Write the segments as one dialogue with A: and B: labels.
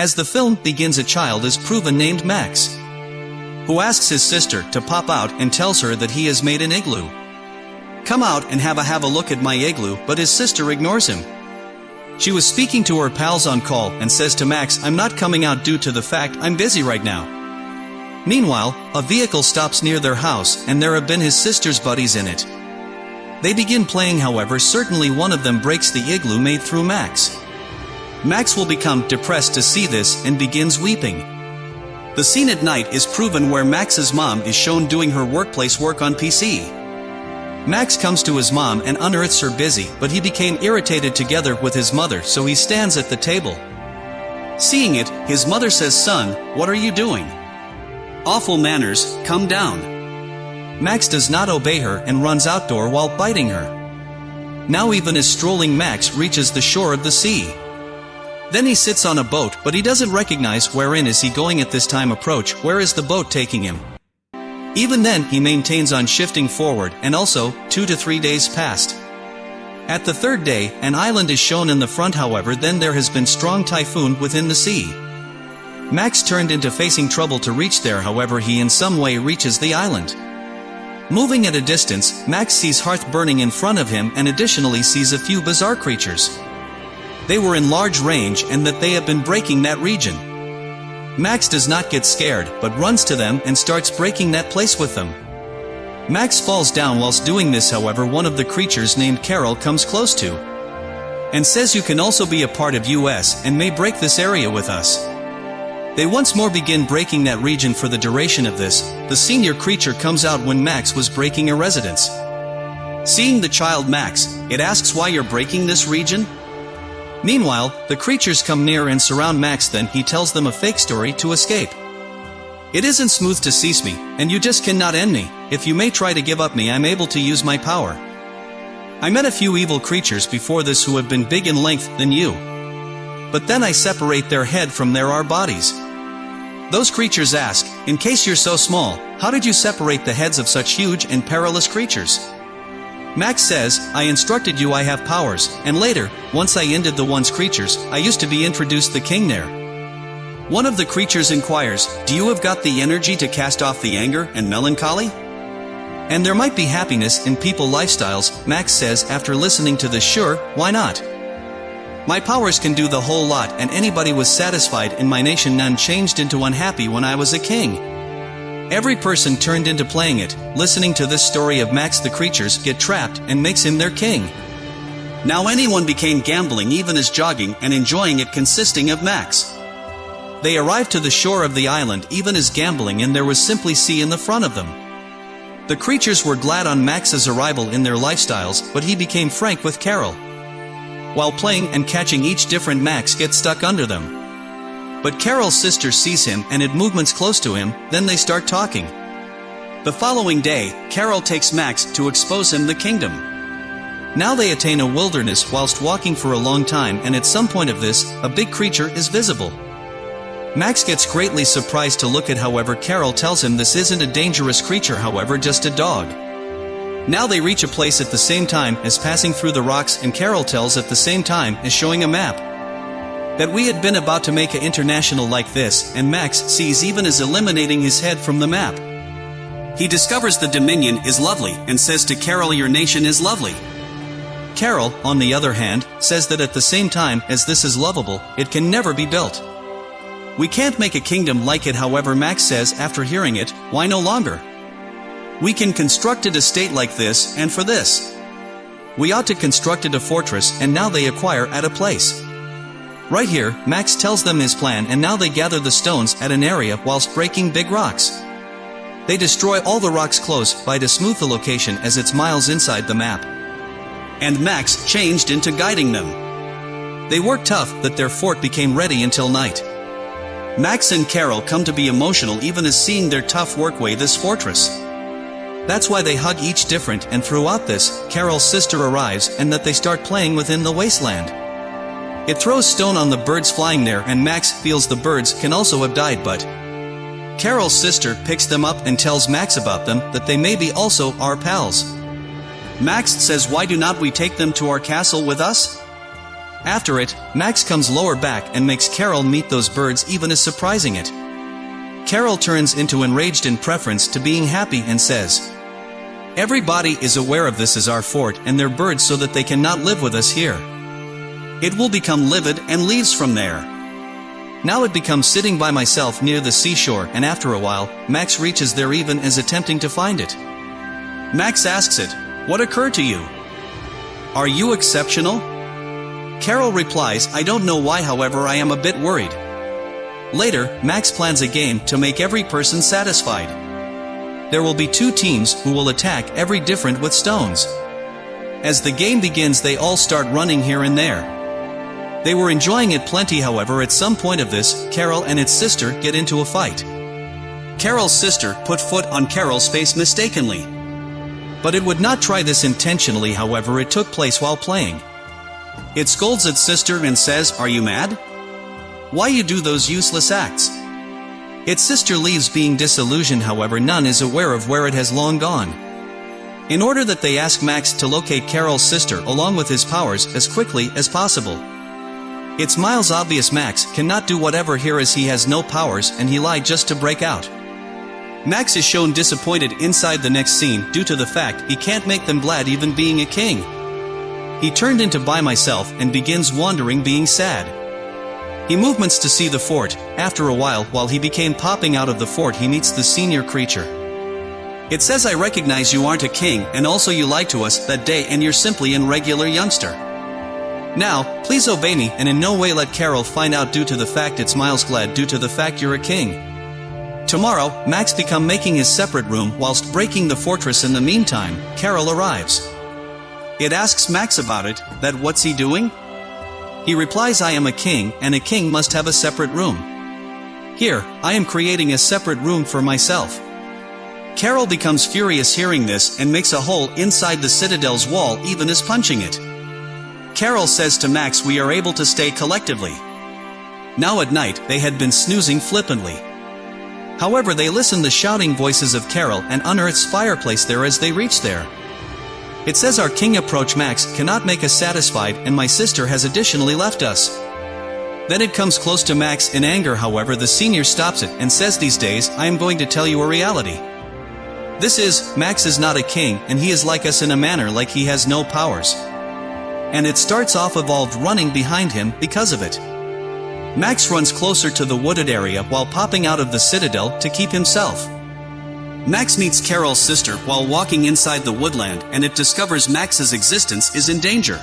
A: As the film begins a child is proven named Max, who asks his sister to pop out and tells her that he has made an igloo. Come out and have a have a look at my igloo but his sister ignores him. She was speaking to her pals on call and says to Max I'm not coming out due to the fact I'm busy right now. Meanwhile, a vehicle stops near their house and there have been his sister's buddies in it. They begin playing however certainly one of them breaks the igloo made through Max. Max will become depressed to see this and begins weeping. The scene at night is proven where Max's mom is shown doing her workplace work on PC. Max comes to his mom and unearths her busy but he became irritated together with his mother so he stands at the table. Seeing it, his mother says son, what are you doing? Awful manners, come down. Max does not obey her and runs outdoor while biting her. Now even as strolling Max reaches the shore of the sea. Then he sits on a boat but he doesn't recognize wherein is he going at this time approach where is the boat taking him. Even then he maintains on shifting forward and also, two to three days passed. At the third day, an island is shown in the front however then there has been strong typhoon within the sea. Max turned into facing trouble to reach there however he in some way reaches the island. Moving at a distance, Max sees hearth burning in front of him and additionally sees a few bizarre creatures they were in large range and that they have been breaking that region. Max does not get scared, but runs to them and starts breaking that place with them. Max falls down whilst doing this however one of the creatures named Carol comes close to. And says you can also be a part of US and may break this area with us. They once more begin breaking that region for the duration of this, the senior creature comes out when Max was breaking a residence. Seeing the child Max, it asks why you're breaking this region? Meanwhile, the creatures come near and surround Max then he tells them a fake story to escape. It isn't smooth to cease me, and you just cannot end me, if you may try to give up me I'm able to use my power. I met a few evil creatures before this who have been big in length than you. But then I separate their head from their our bodies. Those creatures ask, in case you're so small, how did you separate the heads of such huge and perilous creatures? Max says, I instructed you I have powers, and later, once I ended the one's creatures, I used to be introduced the king there. One of the creatures inquires, do you have got the energy to cast off the anger and melancholy? And there might be happiness in people lifestyles, Max says after listening to this sure, why not? My powers can do the whole lot and anybody was satisfied in my nation none changed into unhappy when I was a king. Every person turned into playing it, listening to this story of Max the creatures get trapped and makes him their king. Now anyone became gambling even as jogging and enjoying it consisting of Max. They arrived to the shore of the island even as gambling and there was simply sea in the front of them. The creatures were glad on Max's arrival in their lifestyles but he became frank with Carol. While playing and catching each different Max get stuck under them. But Carol's sister sees him and it movements close to him, then they start talking. The following day, Carol takes Max to expose him the kingdom. Now they attain a wilderness whilst walking for a long time and at some point of this, a big creature is visible. Max gets greatly surprised to look at however Carol tells him this isn't a dangerous creature however just a dog. Now they reach a place at the same time as passing through the rocks and Carol tells at the same time as showing a map that we had been about to make an international like this, and Max sees even as eliminating his head from the map. He discovers the Dominion is lovely and says to Carol your nation is lovely. Carol, on the other hand, says that at the same time as this is lovable, it can never be built. We can't make a kingdom like it however Max says after hearing it, why no longer? We can construct it a state like this, and for this. We ought to construct it a fortress and now they acquire at a place. Right here, Max tells them his plan and now they gather the stones at an area whilst breaking big rocks. They destroy all the rocks close by to smooth the location as it's miles inside the map. And Max changed into guiding them. They worked tough that their fort became ready until night. Max and Carol come to be emotional even as seeing their tough workway this fortress. That's why they hug each different and throughout this, Carol's sister arrives and that they start playing within the wasteland. It throws stone on the birds flying there and Max feels the birds can also have died but Carol's sister picks them up and tells Max about them that they may be also our pals. Max says why do not we take them to our castle with us? After it, Max comes lower back and makes Carol meet those birds even as surprising it. Carol turns into enraged in preference to being happy and says, Everybody is aware of this as our fort and their birds so that they cannot live with us here. It will become livid and leaves from there. Now it becomes sitting by myself near the seashore and after a while, Max reaches there even as attempting to find it. Max asks it, What occurred to you? Are you exceptional? Carol replies, I don't know why however I am a bit worried. Later, Max plans a game to make every person satisfied. There will be two teams who will attack every different with stones. As the game begins they all start running here and there. They were enjoying it plenty however at some point of this, Carol and its sister get into a fight. Carol's sister put foot on Carol's face mistakenly. But it would not try this intentionally however it took place while playing. It scolds its sister and says, Are you mad? Why you do those useless acts? Its sister leaves being disillusioned however none is aware of where it has long gone. In order that they ask Max to locate Carol's sister along with his powers as quickly as possible. It's Miles obvious Max cannot do whatever here as he has no powers and he lied just to break out. Max is shown disappointed inside the next scene due to the fact he can't make them glad even being a king. He turned into by myself and begins wandering being sad. He movements to see the fort, after a while while he became popping out of the fort he meets the senior creature. It says I recognize you aren't a king and also you lied to us that day and you're simply an regular youngster. Now, please obey me and in no way let Carol find out due to the fact it's Miles glad due to the fact you're a king. Tomorrow, Max become making his separate room whilst breaking the fortress in the meantime, Carol arrives. It asks Max about it, that what's he doing? He replies I am a king and a king must have a separate room. Here, I am creating a separate room for myself. Carol becomes furious hearing this and makes a hole inside the citadel's wall even as punching it. Carol says to Max we are able to stay collectively. Now at night, they had been snoozing flippantly. However they listen the shouting voices of Carol and unearth's fireplace there as they reach there. It says our king approach Max cannot make us satisfied and my sister has additionally left us. Then it comes close to Max in anger however the senior stops it and says these days I am going to tell you a reality. This is, Max is not a king and he is like us in a manner like he has no powers and it starts off evolved running behind him because of it. Max runs closer to the wooded area while popping out of the citadel to keep himself. Max meets Carol's sister while walking inside the woodland and it discovers Max's existence is in danger.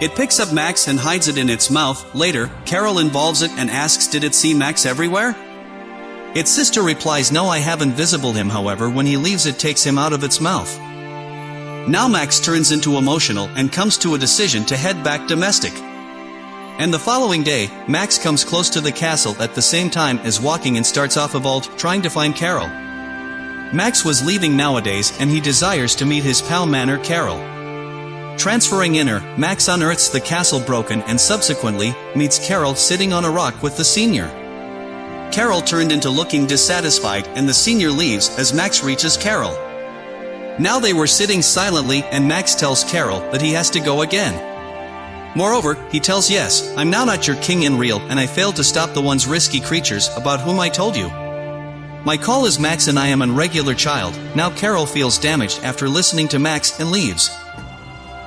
A: It picks up Max and hides it in its mouth. Later, Carol involves it and asks did it see Max everywhere? Its sister replies no I haven't visible him however when he leaves it takes him out of its mouth. Now Max turns into emotional and comes to a decision to head back domestic. And the following day, Max comes close to the castle at the same time as walking and starts off vault trying to find Carol. Max was leaving nowadays and he desires to meet his pal Manor Carol. Transferring inner, Max unearths the castle broken and subsequently, meets Carol sitting on a rock with the senior. Carol turned into looking dissatisfied and the senior leaves as Max reaches Carol. Now they were sitting silently and Max tells Carol that he has to go again. Moreover, he tells yes, I'm now not your king in real and I failed to stop the ones risky creatures about whom I told you. My call is Max and I am an regular child, now Carol feels damaged after listening to Max and leaves.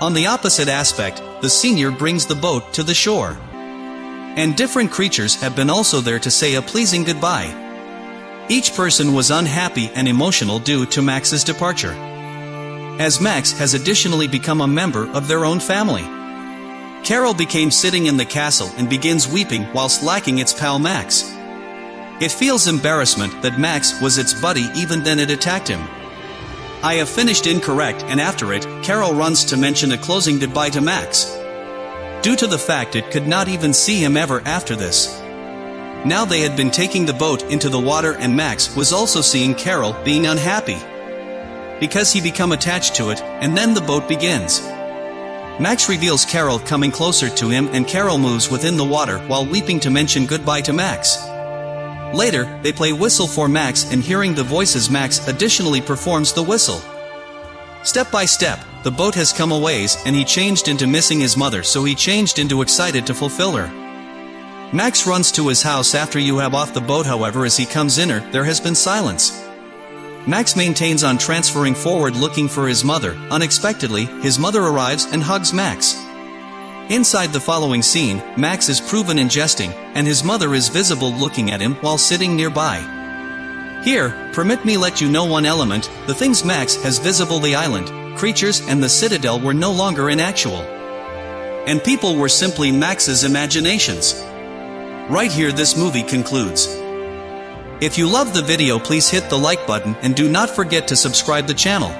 A: On the opposite aspect, the senior brings the boat to the shore. And different creatures have been also there to say a pleasing goodbye. Each person was unhappy and emotional due to Max's departure as Max has additionally become a member of their own family. Carol became sitting in the castle and begins weeping whilst lacking its pal Max. It feels embarrassment that Max was its buddy even then it attacked him. I have finished incorrect and after it, Carol runs to mention a closing goodbye to Max. Due to the fact it could not even see him ever after this. Now they had been taking the boat into the water and Max was also seeing Carol being unhappy because he become attached to it, and then the boat begins. Max reveals Carol coming closer to him and Carol moves within the water while weeping to mention goodbye to Max. Later, they play whistle for Max and hearing the voices Max additionally performs the whistle. Step by step, the boat has come a ways and he changed into missing his mother so he changed into excited to fulfill her. Max runs to his house after you have off the boat however as he comes inner, there has been silence. Max maintains on transferring forward looking for his mother, unexpectedly, his mother arrives and hugs Max. Inside the following scene, Max is proven in jesting, and his mother is visible looking at him while sitting nearby. Here, permit me let you know one element, the things Max has visible the island, creatures and the citadel were no longer in actual. And people were simply Max's imaginations. Right here this movie concludes. If you love the video please hit the like button and do not forget to subscribe the channel.